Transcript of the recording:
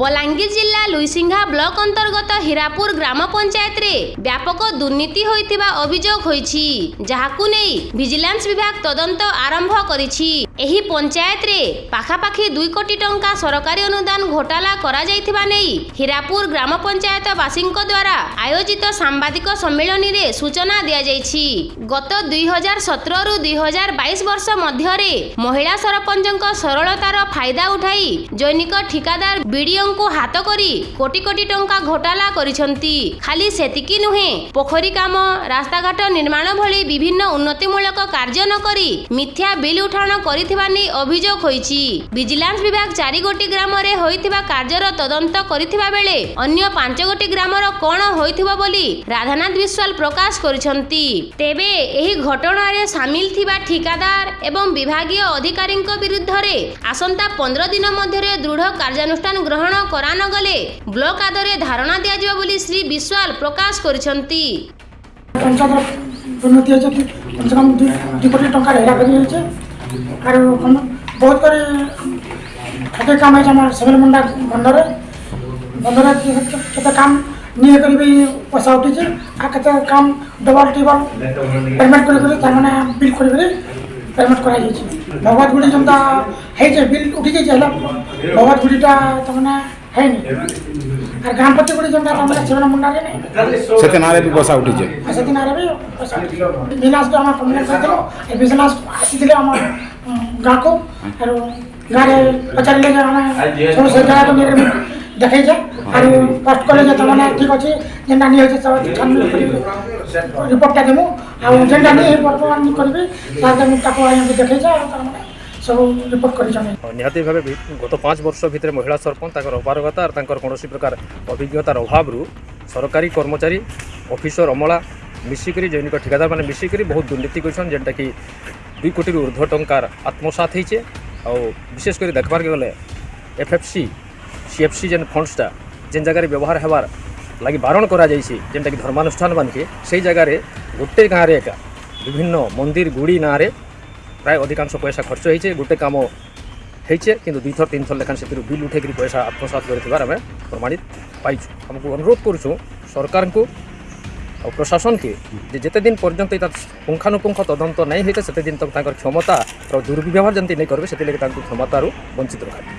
ବଲାଙ୍ଗୀର ଜିଲ୍ଲା লুইসিংহা ବ୍ଲକ ଅନ୍ତର୍ଗତ ହୀରାପୁର ଗ୍ରାମ ପଞ୍ଚାୟତରେ ବ୍ୟାପକ ଦୁର୍ନୀତି ହୋଇଥିବା ଅଭିଯୋଗ ହୋଇଛି ଯାହାକୁ ନେଇ ଭିଜିଲାନ୍ସ ବିଭାଗ ତଦନ୍ତ ଆରମ୍ଭ କରିଛି ଏହି ପଞ୍ଚାୟତରେ ପାଖାପାଖି ଦୁଇ କୋଟି ଟଙ୍କା ସରକାରୀ ଅନୁଦାନ ଘୋଟାଲା କରାଯାଇଥିବା ନେଇ ହୀରାପୁର ଗ୍ରାମ ପଞ୍ଚାୟତବାସୀଙ୍କ ଦ୍ୱାରା ଆୟୋଜିତ ସାମ୍ବାଦିକ ସମ୍ମିଳନୀରେ ସୂଚନା ଦିଆଯାଇଛି ଗତ ଦୁଇ ହଜାର ସତରରୁ ଦୁଇ ହଜାର ବାଇଶ ବର୍ଷ ମଧ୍ୟରେ ମହିଳା ସରପଞ୍ଚଙ୍କ ସରଳତାର ଫାଇଦା ଉଠାଇ ଜୈନିକ ଠିକାଦାର ବିଡିଓ ଝିଅଙ୍କୁ ହାତ କରି କୋଟି କୋଟି ଟଙ୍କା ଘୋଟାଲା କରିଛନ୍ତି ଖାଲି ସେତିକି ନୁହେଁ ପୋଖରୀ କାମ ରାସ୍ତାଘାଟ ନିର୍ମାଣ ଭଳି ବିଭିନ୍ନ ଉନ୍ନତିମୂଳକ କାର୍ଯ୍ୟ ନ କରି ମିଥ୍ୟା ବିଲ୍ ଉଠାଣ କରିଥିବା ନେଇ ଅଭିଯୋଗ ହୋଇଛି ଭିଜିଲାନ୍ସ ବିଭାଗ ଚାରିଗୋଟି ଗ୍ରାମରେ ହୋଇଥିବା କାର୍ଯ୍ୟର ତଦନ୍ତ କରିଥିବା ବେଳେ ଅନ୍ୟ ଗୋଟି ଗ୍ରାମର କ'ଣ ହୋଇଥିବ ବୋଲି ରାଧାନାଥ ବିଶ୍ୱାଲ ପ୍ରକାଶ କରିଛନ୍ତି ତେବେ ଏହି ଘଟଣାରେ ସାମିଲ ଥିବା ଠିକାଦାର ଏବଂ ବିଭାଗୀୟ ଅଧିକାରୀଙ୍କ ବିରୁଦ୍ଧରେ ଆସନ୍ତା ପନ୍ଦର ଦିନ ମଧ୍ୟରେ ଦୃଢ଼ କାର୍ଯ୍ୟାନୁଷ୍ଠାନ ଗ୍ରହଣ করান গলে ব্লক আদরে ধারণা দিয়া বলে শ্রী বিশ্বাল প্রকাশ করেছেন দুর্নীতি হয়েছে কমসে কম দুই কোটি টাকার হেরাফেরি হয়েছে আর বহুত করে খেতে কাম হয়েছে আমার সেভেল মুন্ডা বন্ধরে বন্ধরে খেতে কাম নিয়ে করে বি পয়সা উঠিছে আর খেতে কাম ডবল টিবল পেমেন্ট করে করে তার মানে বিল করে করে পেমেন্ট করা যাইছে ভগবত গুড়ি যেমতা হয়েছে বিল উঠি যাইছে হল ভগবত গুড়িটা তারমানে হয়নি আর গ্রাম পতি গুড়ি যেমতা তারমানে সেবেনা মুন্ডারে নেই সেদিন আরে বি বসা উঠিছে সেদিন আরে বি বসা বিনাশ তো আমার কমিউনিটি হয়েছিল এই বিনাশ আসিছিলে আমার গাঁকু আর গাঁরে পচারিলে যে আমি সব সরকার দেখাইছে ଆଉ ପୋଷ୍ଟ କଲେ ଯେତେବେଳେ ଠିକ୍ ଅଛି ଯେନ୍ଟା ନି ହେଇଛେ ରିପୋର୍ଟଟା ଦେମୁ ଆଉ ଯେନ୍ଟା ନି ବର୍ତ୍ତମାନ କରିବି ତାହେଲେ ମୁଁ ତାକୁ ଆଜ୍ଞା ଦେଖେଇଛେ ଆଉ ତାମାନେ ସବୁ ରିପୋର୍ଟ କରିଛନ୍ତି ନିହାତି ଭାବେ ଗତ ପାଞ୍ଚ ବର୍ଷ ଭିତରେ ମହିଳା ସରପଞ୍ଚ ତାଙ୍କର ଅପାରଗତା ଆଉ ତାଙ୍କର କୌଣସି ପ୍ରକାର ଅଭିଜ୍ଞତାର ଅଭାବରୁ ସରକାରୀ କର୍ମଚାରୀ ଅଫିସର ଅମଳା ମିଶିକରି ଜୈନିକ ଠିକାଦାରମାନେ ମିଶିକରି ବହୁତ ଦୁର୍ନୀତି କରିଛନ୍ତି ଯେନ୍ଟାକି ଦୁଇ କୋଟିରୁ ଉର୍ଦ୍ଧ୍ୱ ଟଙ୍କାର ଆତ୍ମସାତ ହେଇଛେ ଆଉ ବିଶେଷ କରି ଦେଖବାର୍କେ ଗଲେ ଏଫ୍ଏଫ୍ସି ସିଏଫ୍ସି ଯେନ୍ ଫଣ୍ଡସଟା যে জায়গায় ব্যবহার হওয়ার লাগে বারণ করা যাইছি যেটাকি ধর্মানুষ্ঠান মানকে সেই জায়গায় গোটে গাঁরে একা বিভিন্ন মন্দির গুড়ি নাঁরে প্রায় অধিকাংশ পয়সা খরচ হয়েছে গোটে কাম হয়েছে কিন্তু দুইথর তিনথর লেখান সেতু বিল উঠে কি পয়সা আত্মসাত করে আমি প্রমাণিত পাইছু আমি অনুরোধ করছু সরকার সরকারকে ଆଉ ପ୍ରଶାସନକେ ଯେ ଯେତେ তার পুঙ্খানুপুঙ্খ তদন্ত নাই ତଦନ୍ତ সেতদিন তো তাঁর ক্ষমতা ତାଙ୍କର দুর্ব্যবহার যেমন নেই করবে সেটি লাগে তাঁর କ୍ଷମତାରୁ বঞ্চিত রাখবে